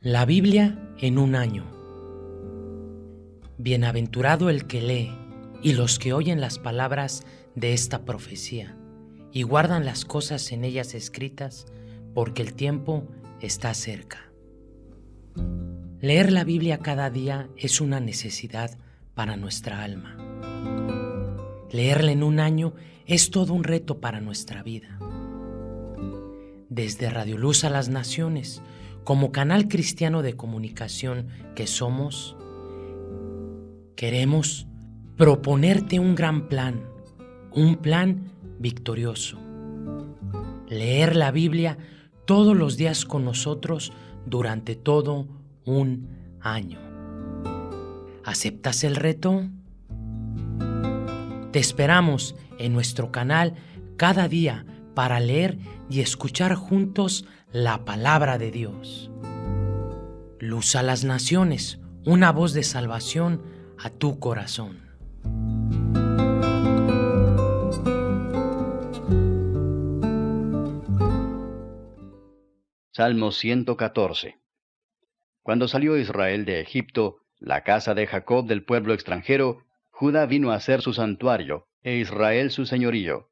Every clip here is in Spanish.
La Biblia en un año. Bienaventurado el que lee y los que oyen las palabras de esta profecía y guardan las cosas en ellas escritas, porque el tiempo está cerca. Leer la Biblia cada día es una necesidad para nuestra alma. Leerla en un año es todo un reto para nuestra vida. Desde Radio Luz a las Naciones, como canal cristiano de comunicación que somos, queremos proponerte un gran plan, un plan victorioso. Leer la Biblia todos los días con nosotros durante todo un año. ¿Aceptas el reto? Te esperamos en nuestro canal cada día para leer y escuchar juntos la palabra de Dios. Luz a las naciones, una voz de salvación a tu corazón. Salmo 114 Cuando salió Israel de Egipto, la casa de Jacob del pueblo extranjero, Judá vino a ser su santuario, e Israel su señorío.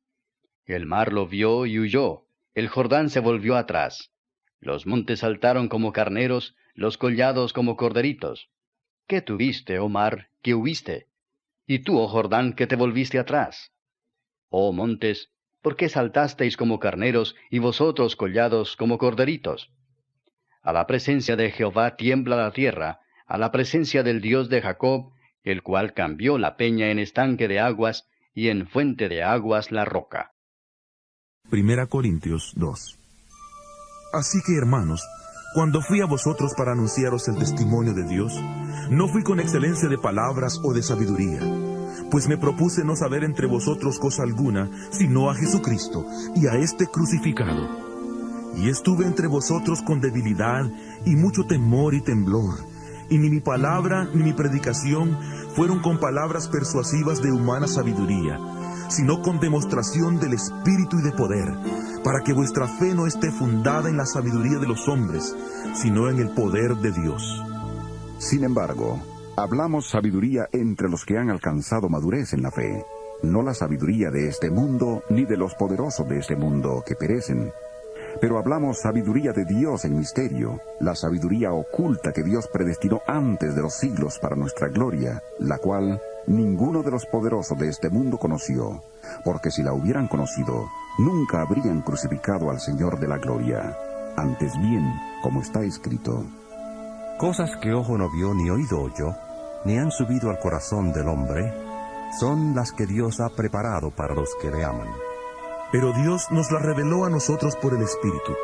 El mar lo vio y huyó, el Jordán se volvió atrás. Los montes saltaron como carneros, los collados como corderitos. ¿Qué tuviste, oh mar, que huiste? Y tú, oh Jordán, que te volviste atrás. Oh montes, ¿por qué saltasteis como carneros y vosotros collados como corderitos? A la presencia de Jehová tiembla la tierra, a la presencia del Dios de Jacob, el cual cambió la peña en estanque de aguas y en fuente de aguas la roca. Primera Corintios 2 Así que hermanos, cuando fui a vosotros para anunciaros el testimonio de Dios, no fui con excelencia de palabras o de sabiduría, pues me propuse no saber entre vosotros cosa alguna, sino a Jesucristo y a este crucificado. Y estuve entre vosotros con debilidad y mucho temor y temblor, y ni mi palabra ni mi predicación fueron con palabras persuasivas de humana sabiduría, sino con demostración del Espíritu y de poder, para que vuestra fe no esté fundada en la sabiduría de los hombres, sino en el poder de Dios. Sin embargo, hablamos sabiduría entre los que han alcanzado madurez en la fe, no la sabiduría de este mundo, ni de los poderosos de este mundo que perecen, pero hablamos sabiduría de Dios en misterio, la sabiduría oculta que Dios predestinó antes de los siglos para nuestra gloria, la cual ninguno de los poderosos de este mundo conoció, porque si la hubieran conocido, nunca habrían crucificado al Señor de la gloria. Antes bien, como está escrito, Cosas que ojo no vio ni oído oyó, ni han subido al corazón del hombre, son las que Dios ha preparado para los que le aman. Pero Dios nos la reveló a nosotros por el Espíritu,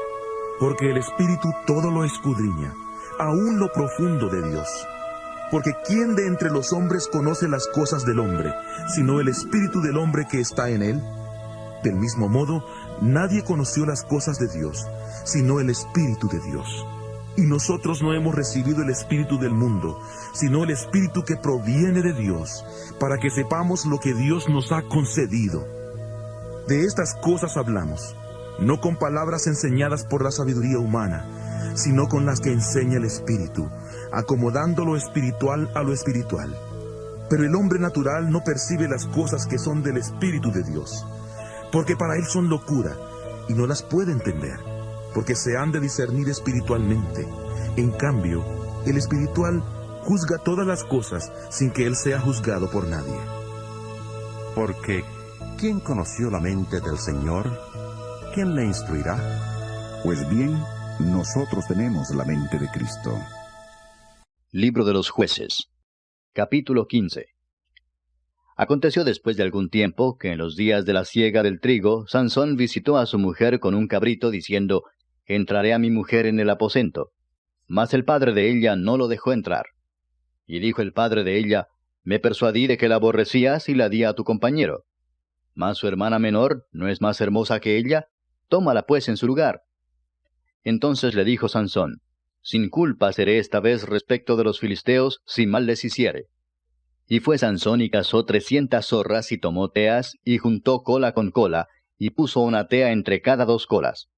porque el Espíritu todo lo escudriña, aún lo profundo de Dios. Porque ¿quién de entre los hombres conoce las cosas del hombre, sino el Espíritu del hombre que está en él? Del mismo modo, nadie conoció las cosas de Dios, sino el Espíritu de Dios. Y nosotros no hemos recibido el Espíritu del mundo, sino el Espíritu que proviene de Dios, para que sepamos lo que Dios nos ha concedido. De estas cosas hablamos, no con palabras enseñadas por la sabiduría humana, sino con las que enseña el Espíritu, acomodando lo espiritual a lo espiritual. Pero el hombre natural no percibe las cosas que son del Espíritu de Dios, porque para él son locura, y no las puede entender, porque se han de discernir espiritualmente. En cambio, el espiritual juzga todas las cosas sin que él sea juzgado por nadie. Porque ¿Quién conoció la mente del Señor? ¿Quién le instruirá? Pues bien, nosotros tenemos la mente de Cristo. Libro de los jueces. Capítulo 15. Aconteció después de algún tiempo que en los días de la siega del trigo, Sansón visitó a su mujer con un cabrito diciendo, Entraré a mi mujer en el aposento. Mas el padre de ella no lo dejó entrar. Y dijo el padre de ella, Me persuadí de que la aborrecías y la di a tu compañero. Mas su hermana menor no es más hermosa que ella, tómala pues en su lugar. Entonces le dijo Sansón, Sin culpa seré esta vez respecto de los filisteos, si mal les hiciere. Y fue Sansón y cazó trescientas zorras y tomó teas, y juntó cola con cola, y puso una tea entre cada dos colas.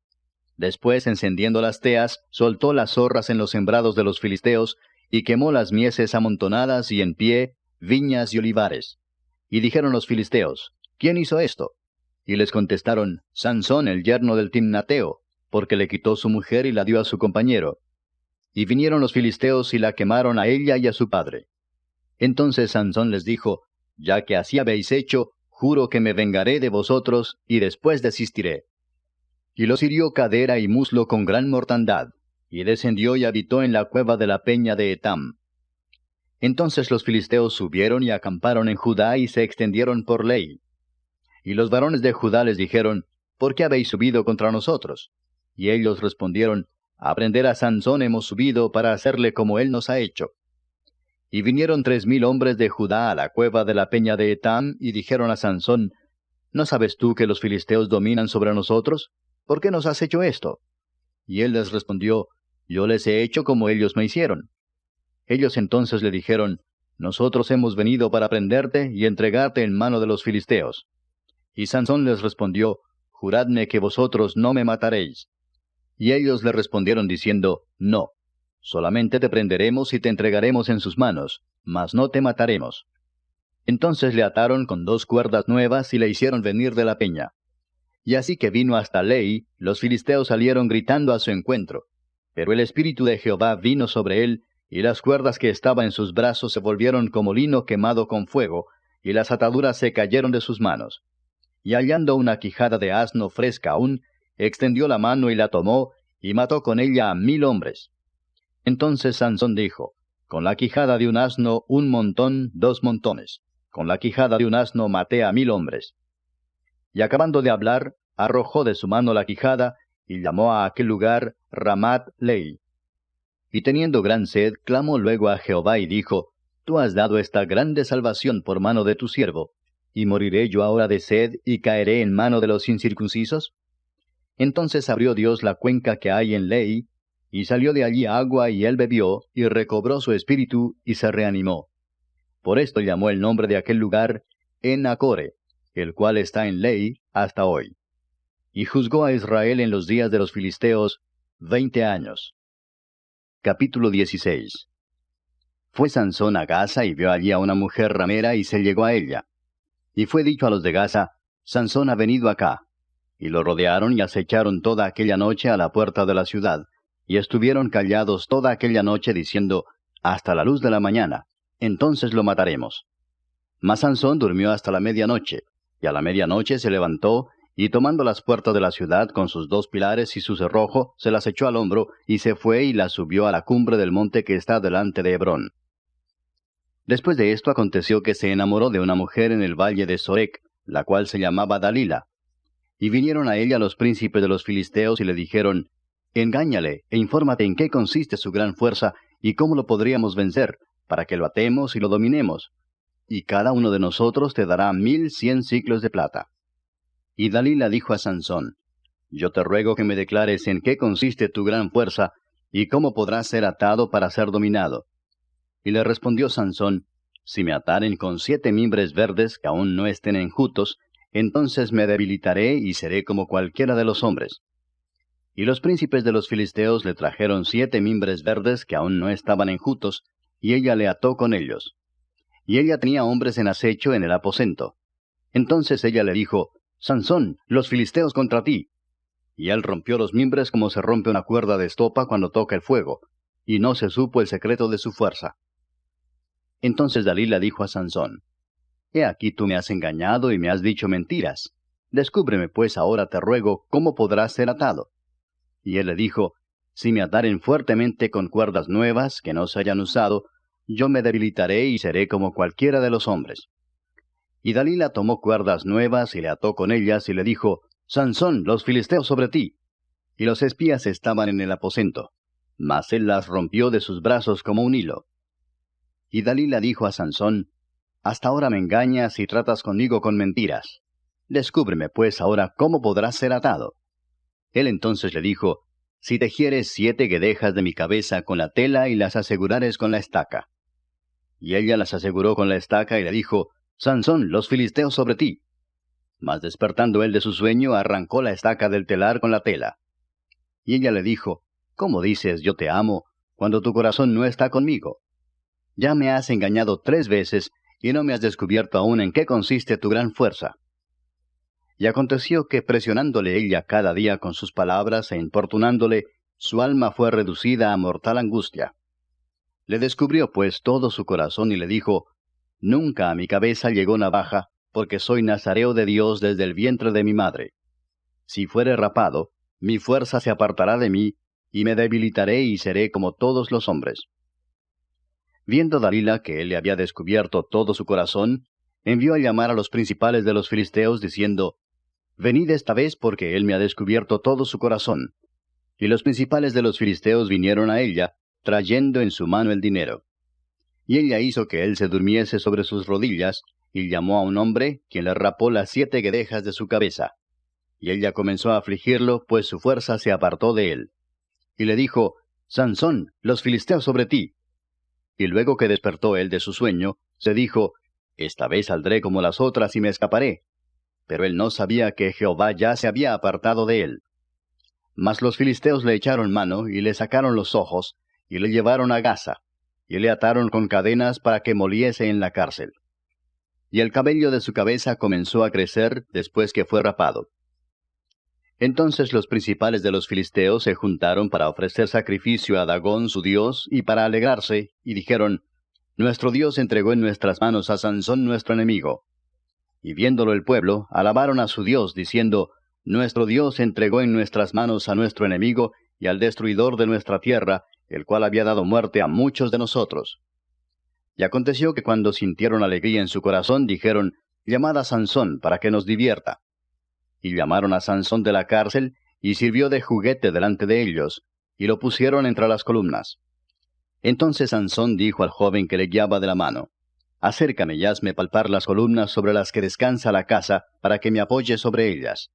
Después, encendiendo las teas, soltó las zorras en los sembrados de los filisteos, y quemó las mieses amontonadas y en pie, viñas y olivares. Y dijeron los filisteos, ¿quién hizo esto? Y les contestaron, Sansón, el yerno del Timnateo, porque le quitó su mujer y la dio a su compañero. Y vinieron los filisteos y la quemaron a ella y a su padre. Entonces Sansón les dijo, Ya que así habéis hecho, juro que me vengaré de vosotros y después desistiré. Y los hirió cadera y muslo con gran mortandad, y descendió y habitó en la cueva de la peña de Etam. Entonces los filisteos subieron y acamparon en Judá y se extendieron por ley. Y los varones de Judá les dijeron, ¿Por qué habéis subido contra nosotros? Y ellos respondieron, A prender a Sansón hemos subido para hacerle como él nos ha hecho. Y vinieron tres mil hombres de Judá a la cueva de la peña de Etam, y dijeron a Sansón, ¿No sabes tú que los filisteos dominan sobre nosotros? ¿Por qué nos has hecho esto? Y él les respondió, Yo les he hecho como ellos me hicieron. Ellos entonces le dijeron, Nosotros hemos venido para prenderte y entregarte en mano de los filisteos. Y Sansón les respondió, Juradme que vosotros no me mataréis. Y ellos le respondieron diciendo, No, solamente te prenderemos y te entregaremos en sus manos, mas no te mataremos. Entonces le ataron con dos cuerdas nuevas y le hicieron venir de la peña. Y así que vino hasta Ley, los filisteos salieron gritando a su encuentro. Pero el Espíritu de Jehová vino sobre él, y las cuerdas que estaban en sus brazos se volvieron como lino quemado con fuego, y las ataduras se cayeron de sus manos. Y hallando una quijada de asno fresca aún, extendió la mano y la tomó, y mató con ella a mil hombres. Entonces Sansón dijo, Con la quijada de un asno un montón, dos montones. Con la quijada de un asno maté a mil hombres. Y acabando de hablar, arrojó de su mano la quijada, y llamó a aquel lugar Ramat Lei. Y teniendo gran sed, clamó luego a Jehová y dijo, Tú has dado esta grande salvación por mano de tu siervo, ¿y moriré yo ahora de sed y caeré en mano de los incircuncisos? Entonces abrió Dios la cuenca que hay en Ley, y salió de allí agua y él bebió, y recobró su espíritu, y se reanimó. Por esto llamó el nombre de aquel lugar Enacore, el cual está en ley hasta hoy. Y juzgó a Israel en los días de los filisteos veinte años. Capítulo 16 Fue Sansón a Gaza y vio allí a una mujer ramera y se llegó a ella. Y fue dicho a los de Gaza, Sansón ha venido acá. Y lo rodearon y acecharon toda aquella noche a la puerta de la ciudad, y estuvieron callados toda aquella noche diciendo, hasta la luz de la mañana, entonces lo mataremos. Mas Sansón durmió hasta la medianoche, y a la medianoche se levantó, y tomando las puertas de la ciudad con sus dos pilares y su cerrojo, se las echó al hombro, y se fue y las subió a la cumbre del monte que está delante de Hebrón. Después de esto aconteció que se enamoró de una mujer en el valle de Sorek, la cual se llamaba Dalila. Y vinieron a ella los príncipes de los filisteos y le dijeron, Engáñale e infórmate en qué consiste su gran fuerza y cómo lo podríamos vencer, para que lo atemos y lo dominemos, y cada uno de nosotros te dará mil cien ciclos de plata. Y Dalila dijo a Sansón, Yo te ruego que me declares en qué consiste tu gran fuerza, y cómo podrás ser atado para ser dominado. Y le respondió Sansón, Si me ataren con siete mimbres verdes que aún no estén enjutos, entonces me debilitaré y seré como cualquiera de los hombres. Y los príncipes de los filisteos le trajeron siete mimbres verdes que aún no estaban enjutos, y ella le ató con ellos y ella tenía hombres en acecho en el aposento. Entonces ella le dijo, Sansón, los filisteos contra ti. Y él rompió los mimbres como se rompe una cuerda de estopa cuando toca el fuego, y no se supo el secreto de su fuerza. Entonces Dalila dijo a Sansón, He aquí tú me has engañado y me has dicho mentiras. Descúbreme pues ahora te ruego cómo podrás ser atado. Y él le dijo, Si me ataren fuertemente con cuerdas nuevas que no se hayan usado, yo me debilitaré y seré como cualquiera de los hombres. Y Dalila tomó cuerdas nuevas y le ató con ellas y le dijo, Sansón, los filisteos sobre ti. Y los espías estaban en el aposento, mas él las rompió de sus brazos como un hilo. Y Dalila dijo a Sansón, Hasta ahora me engañas y tratas conmigo con mentiras. Descúbreme pues ahora cómo podrás ser atado. Él entonces le dijo, Si tejieres siete guedejas de mi cabeza con la tela y las asegurares con la estaca. Y ella las aseguró con la estaca y le dijo, Sansón, los filisteos sobre ti. Mas despertando él de su sueño, arrancó la estaca del telar con la tela. Y ella le dijo, ¿Cómo dices yo te amo, cuando tu corazón no está conmigo? Ya me has engañado tres veces, y no me has descubierto aún en qué consiste tu gran fuerza. Y aconteció que presionándole ella cada día con sus palabras e importunándole, su alma fue reducida a mortal angustia. Le descubrió pues todo su corazón y le dijo, Nunca a mi cabeza llegó navaja, porque soy nazareo de Dios desde el vientre de mi madre. Si fuere rapado, mi fuerza se apartará de mí, y me debilitaré y seré como todos los hombres. Viendo Dalila que él le había descubierto todo su corazón, envió a llamar a los principales de los filisteos, diciendo, Venid esta vez porque él me ha descubierto todo su corazón. Y los principales de los filisteos vinieron a ella, trayendo en su mano el dinero. Y ella hizo que él se durmiese sobre sus rodillas, y llamó a un hombre, quien le rapó las siete guedejas de su cabeza. Y ella comenzó a afligirlo, pues su fuerza se apartó de él. Y le dijo, Sansón, los filisteos sobre ti. Y luego que despertó él de su sueño, se dijo, Esta vez saldré como las otras y me escaparé. Pero él no sabía que Jehová ya se había apartado de él. Mas los filisteos le echaron mano y le sacaron los ojos, y le llevaron a Gaza y le ataron con cadenas para que moliese en la cárcel. Y el cabello de su cabeza comenzó a crecer después que fue rapado. Entonces los principales de los filisteos se juntaron para ofrecer sacrificio a Dagón su dios y para alegrarse, y dijeron, Nuestro Dios entregó en nuestras manos a Sansón nuestro enemigo. Y viéndolo el pueblo, alabaron a su Dios, diciendo, Nuestro Dios entregó en nuestras manos a nuestro enemigo y al destruidor de nuestra tierra, el cual había dado muerte a muchos de nosotros. Y aconteció que cuando sintieron alegría en su corazón, dijeron, Llamad a Sansón para que nos divierta. Y llamaron a Sansón de la cárcel, y sirvió de juguete delante de ellos, y lo pusieron entre las columnas. Entonces Sansón dijo al joven que le guiaba de la mano, Acércame y hazme palpar las columnas sobre las que descansa la casa, para que me apoye sobre ellas.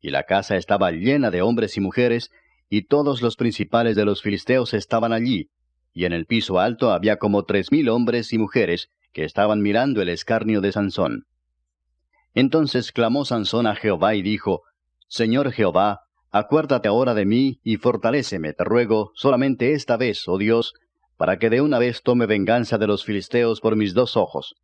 Y la casa estaba llena de hombres y mujeres, y todos los principales de los filisteos estaban allí, y en el piso alto había como tres mil hombres y mujeres que estaban mirando el escarnio de Sansón. Entonces clamó Sansón a Jehová y dijo, Señor Jehová, acuérdate ahora de mí y fortaléceme, te ruego, solamente esta vez, oh Dios, para que de una vez tome venganza de los filisteos por mis dos ojos.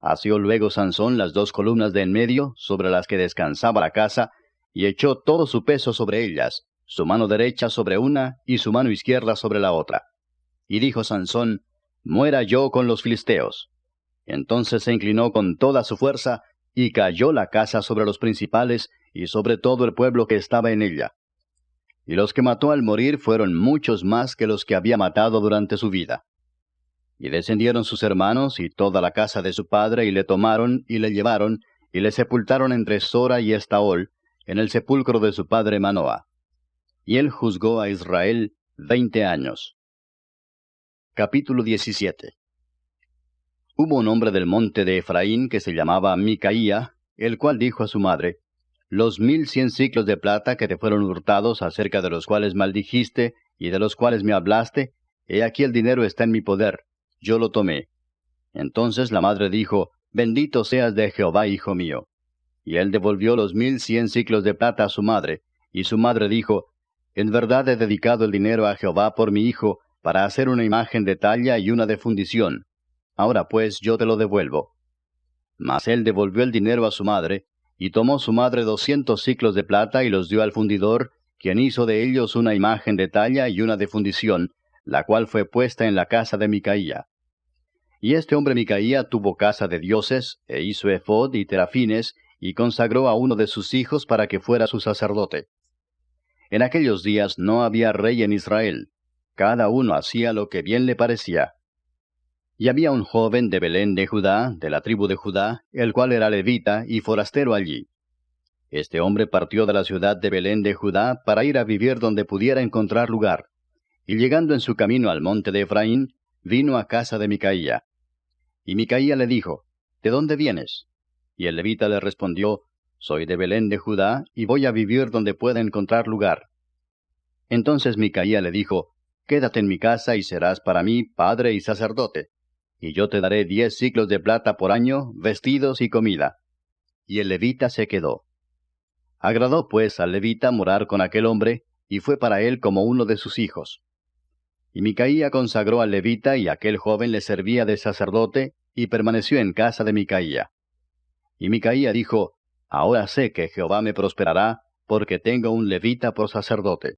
Asió luego Sansón las dos columnas de en medio, sobre las que descansaba la casa, y echó todo su peso sobre ellas, su mano derecha sobre una y su mano izquierda sobre la otra. Y dijo Sansón, Muera yo con los filisteos. Entonces se inclinó con toda su fuerza, y cayó la casa sobre los principales y sobre todo el pueblo que estaba en ella. Y los que mató al morir fueron muchos más que los que había matado durante su vida. Y descendieron sus hermanos y toda la casa de su padre, y le tomaron y le llevaron, y le sepultaron entre Sora y Estaol, en el sepulcro de su padre Manoah y él juzgó a Israel veinte años. Capítulo 17 Hubo un hombre del monte de Efraín que se llamaba Micaía, el cual dijo a su madre, Los mil cien ciclos de plata que te fueron hurtados, acerca de los cuales maldijiste y de los cuales me hablaste, he aquí el dinero está en mi poder, yo lo tomé. Entonces la madre dijo, Bendito seas de Jehová, hijo mío. Y él devolvió los mil cien ciclos de plata a su madre, y su madre dijo, en verdad he dedicado el dinero a Jehová por mi hijo, para hacer una imagen de talla y una de fundición. Ahora pues yo te lo devuelvo. Mas él devolvió el dinero a su madre, y tomó su madre doscientos ciclos de plata y los dio al fundidor, quien hizo de ellos una imagen de talla y una de fundición, la cual fue puesta en la casa de Micaía. Y este hombre Micaía tuvo casa de dioses, e hizo efod y terafines, y consagró a uno de sus hijos para que fuera su sacerdote. En aquellos días no había rey en Israel. Cada uno hacía lo que bien le parecía. Y había un joven de Belén de Judá, de la tribu de Judá, el cual era levita y forastero allí. Este hombre partió de la ciudad de Belén de Judá para ir a vivir donde pudiera encontrar lugar. Y llegando en su camino al monte de Efraín, vino a casa de Micaía. Y Micaía le dijo, ¿De dónde vienes? Y el levita le respondió, soy de Belén de Judá, y voy a vivir donde pueda encontrar lugar. Entonces Micaía le dijo, Quédate en mi casa y serás para mí padre y sacerdote, y yo te daré diez ciclos de plata por año, vestidos y comida. Y el levita se quedó. Agradó pues al levita morar con aquel hombre, y fue para él como uno de sus hijos. Y Micaía consagró al levita y aquel joven le servía de sacerdote y permaneció en casa de Micaía. Y Micaía dijo, Ahora sé que Jehová me prosperará, porque tengo un levita por sacerdote.